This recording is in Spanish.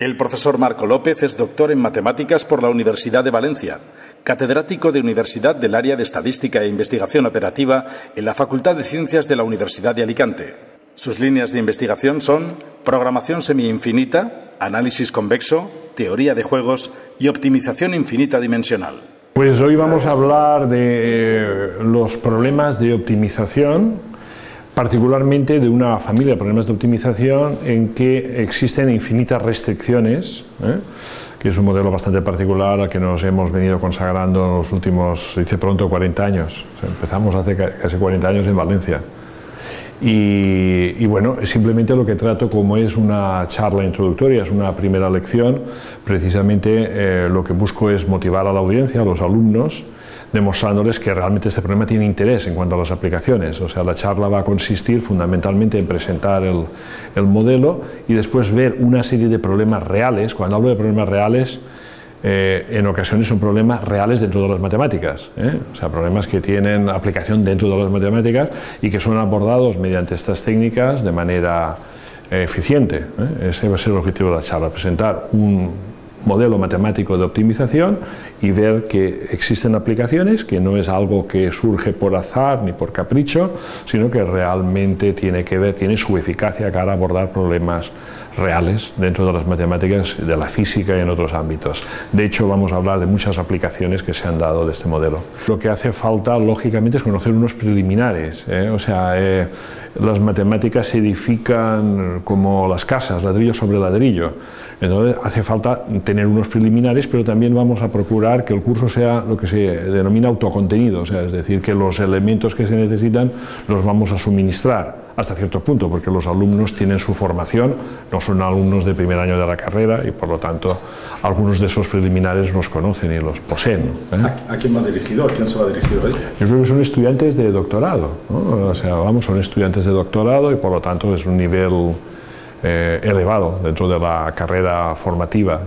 El profesor Marco López es doctor en matemáticas por la Universidad de Valencia, catedrático de Universidad del Área de Estadística e Investigación Operativa en la Facultad de Ciencias de la Universidad de Alicante. Sus líneas de investigación son programación semi-infinita, análisis convexo, teoría de juegos y optimización infinita dimensional. Pues hoy vamos a hablar de los problemas de optimización particularmente de una familia de problemas de optimización en que existen infinitas restricciones, ¿eh? que es un modelo bastante particular al que nos hemos venido consagrando en los últimos, dice pronto, 40 años. empezamos hace casi 40 años en Valencia. Y, bueno, simplemente lo que trato como es una charla introductoria, es una primera lección, precisamente eh, lo que busco es motivar a la audiencia, a los alumnos, demostrándoles que realmente este problema tiene interés en cuanto a las aplicaciones. O sea, la charla va a consistir fundamentalmente en presentar el, el modelo y después ver una serie de problemas reales. Cuando hablo de problemas reales, eh, en ocasiones son problemas reales dentro de las matemáticas, ¿eh? o sea, problemas que tienen aplicación dentro de las matemáticas y que son abordados mediante estas técnicas de manera eh, eficiente. Ese va a ser el objetivo de la charla, presentar un, modelo matemático de optimización y ver que existen aplicaciones, que no es algo que surge por azar ni por capricho, sino que realmente tiene que ver, tiene su eficacia para abordar problemas reales dentro de las matemáticas, de la física y en otros ámbitos. De hecho, vamos a hablar de muchas aplicaciones que se han dado de este modelo. Lo que hace falta, lógicamente, es conocer unos preliminares. ¿eh? O sea, eh, las matemáticas se edifican como las casas, ladrillo sobre ladrillo. Entonces, hace falta tener unos preliminares, pero también vamos a procurar que el curso sea lo que se denomina autocontenido, o sea, es decir, que los elementos que se necesitan los vamos a suministrar hasta cierto punto, porque los alumnos tienen su formación, no son alumnos de primer año de la carrera y por lo tanto algunos de esos preliminares los conocen y los poseen. ¿eh? ¿A, quién va dirigido? ¿A quién se va dirigido hoy? Yo creo que son estudiantes de doctorado, o sea, vamos, son estudiantes de doctorado y por lo tanto es un nivel eh, elevado dentro de la carrera formativa.